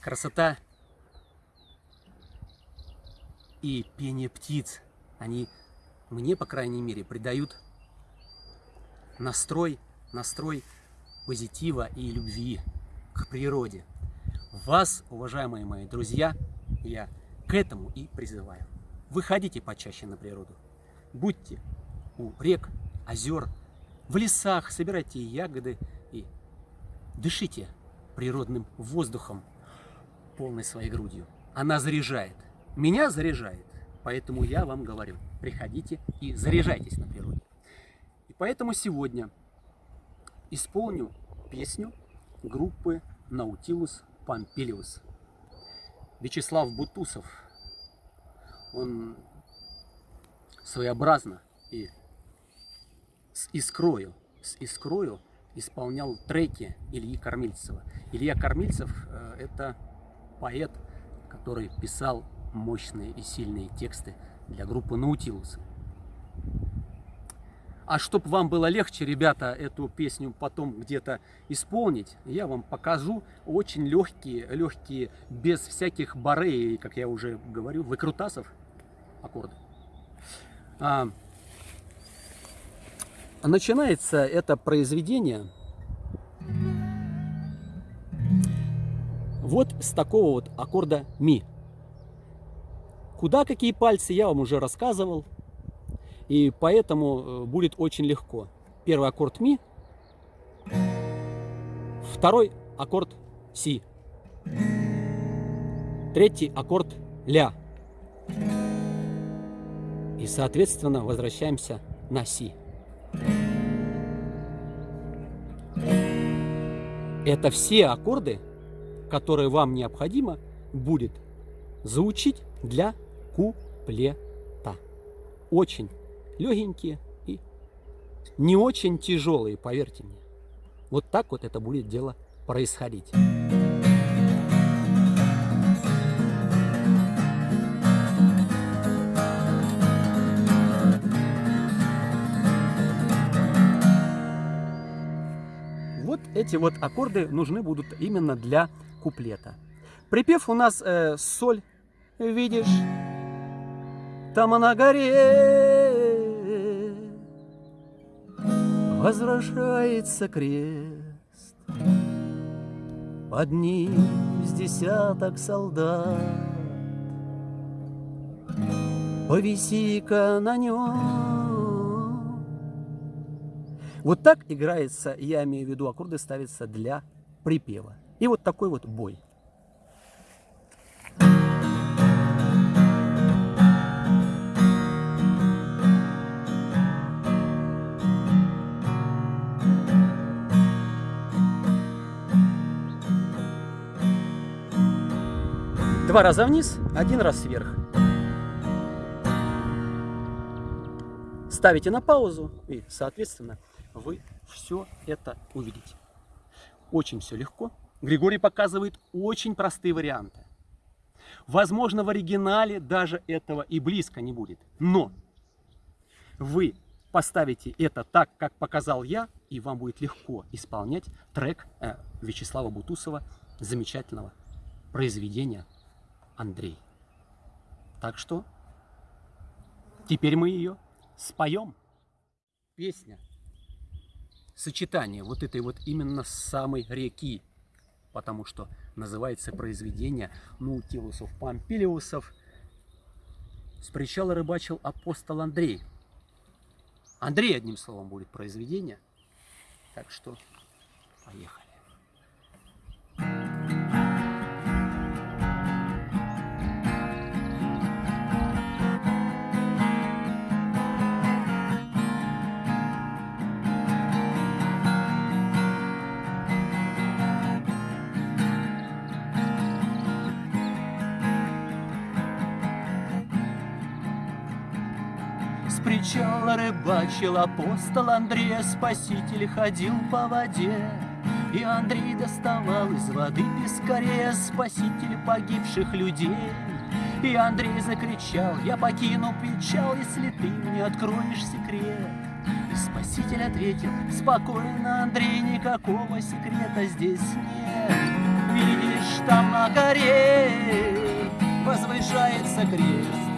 красота и пение птиц, они мне, по крайней мере, придают настрой, настрой позитива и любви к природе. Вас, уважаемые мои друзья, я к этому и призываю. Выходите почаще на природу. Будьте у рек, озер, в лесах, собирайте ягоды и дышите природным воздухом полной своей грудью. Она заряжает. Меня заряжает. Поэтому я вам говорю, приходите и заряжайтесь на природе. И поэтому сегодня исполню песню группы Наутилус Помпилиус. Вячеслав Бутусов, он своеобразно и с искрою, с искрою исполнял треки Ильи Кормильцева. Илья Кормильцев э, – это поэт, который писал мощные и сильные тексты для группы Наутилус. А чтобы вам было легче, ребята, эту песню потом где-то исполнить, я вам покажу очень легкие, легкие, без всяких барей, как я уже говорю, выкрутасов аккорды. А, начинается это произведение вот с такого вот аккорда ми. Куда какие пальцы, я вам уже рассказывал. И поэтому э, будет очень легко. Первый аккорд ми, второй аккорд си, третий аккорд ля. И, соответственно, возвращаемся на си. Это все аккорды, которые вам необходимо будет заучить для куплета. Очень легенькие и не очень тяжелые, поверьте мне. Вот так вот это будет дело происходить. Эти вот аккорды нужны будут именно для куплета. Припев у нас э, соль, видишь, там на горе возвращается крест. Под ним с десяток солдат. Повиси-ка на нем. Вот так играется, я имею в виду, аккорды ставятся для припева. И вот такой вот бой. Два раза вниз, один раз вверх. Ставите на паузу и, соответственно, вы все это увидите. Очень все легко. Григорий показывает очень простые варианты. Возможно, в оригинале даже этого и близко не будет. Но вы поставите это так, как показал я, и вам будет легко исполнять трек э, Вячеслава Бутусова, замечательного произведения Андрей. Так что теперь мы ее споем. Песня, сочетание вот этой вот именно самой реки, потому что называется произведение Наутилусов Помпилиусов. С причала рыбачил апостол Андрей. Андрей, одним словом, будет произведение. Так что поехали. Причала рыбачил апостол Андрей, Спаситель ходил по воде. И Андрей доставал из воды пескаря Спаситель погибших людей. И Андрей закричал, я покину печал, Если ты мне откроешь секрет. И Спаситель ответил, спокойно, Андрей, Никакого секрета здесь нет. Видишь, там на горе возвышается крест,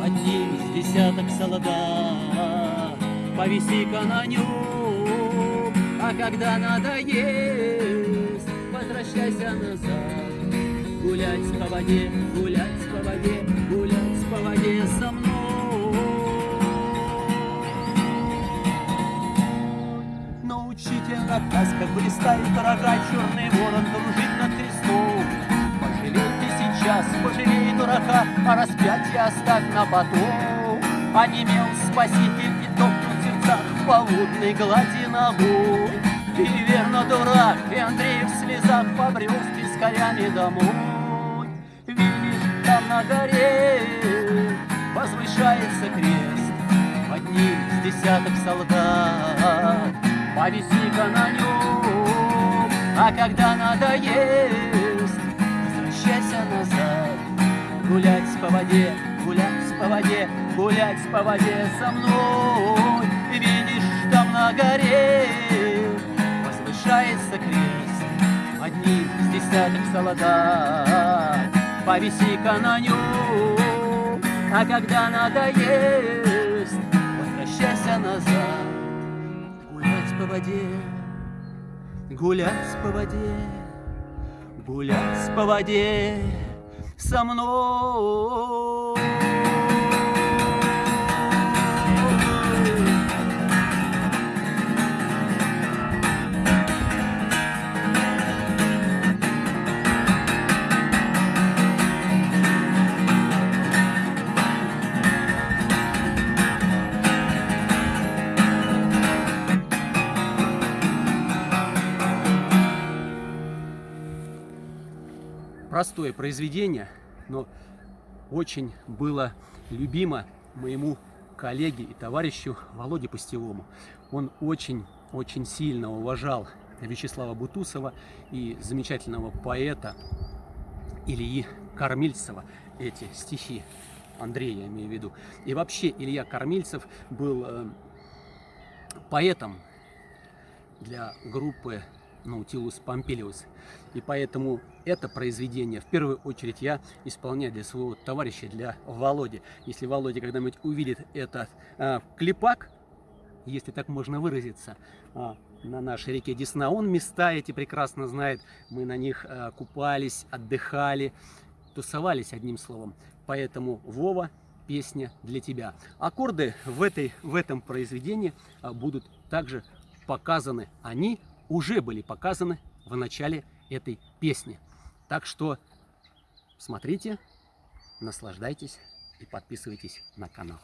Под ним с десяток солдат, повиси-ка на нем, А когда надоест, возвращайся назад. Гулять по воде, гулять по воде, гулять по воде со мной. Научительно как блистает рога, черный дурака, а распятие оставь на потом. Онемел спаситель и топнул в сердцах по водной глади ногой. И верно дурак, и Андрей в слезах побрел с пескарями домой. Видишь, там на горе возвышается крест, Под ним с десяток солдат, повиси-ка на нем, А когда надоест, возвращайся назад. Гулять по воде, гулять по воде, гулять по воде со мной. Видишь, там на горе возвышается крест, Под ним с десяток солдат, повиси-ка на нем, А когда надоест, возвращайся назад. Гулять по воде, гулять по воде, гулять по воде со мной. Простое произведение, но очень было любимо моему коллеге и товарищу Володе Пустевому. Он очень-очень сильно уважал Вячеслава Бутусова и замечательного поэта Ильи Кормильцева. Эти стихи Андрея, я имею в виду. И вообще Илья Кормильцев был э, поэтом для группы Наутилус Помпилиус. И поэтому это произведение в первую очередь я исполняю для своего товарища, для Володи. Если Володя когда-нибудь увидит этот э, клипак, если так можно выразиться, э, на нашей реке Десна, он места эти прекрасно знает, мы на них э, купались, отдыхали, тусовались одним словом. Поэтому Вова, песня для тебя. Аккорды в, этой, в этом произведении будут также показаны, они уже были показаны в начале этой песни. Так что смотрите, наслаждайтесь и подписывайтесь на канал.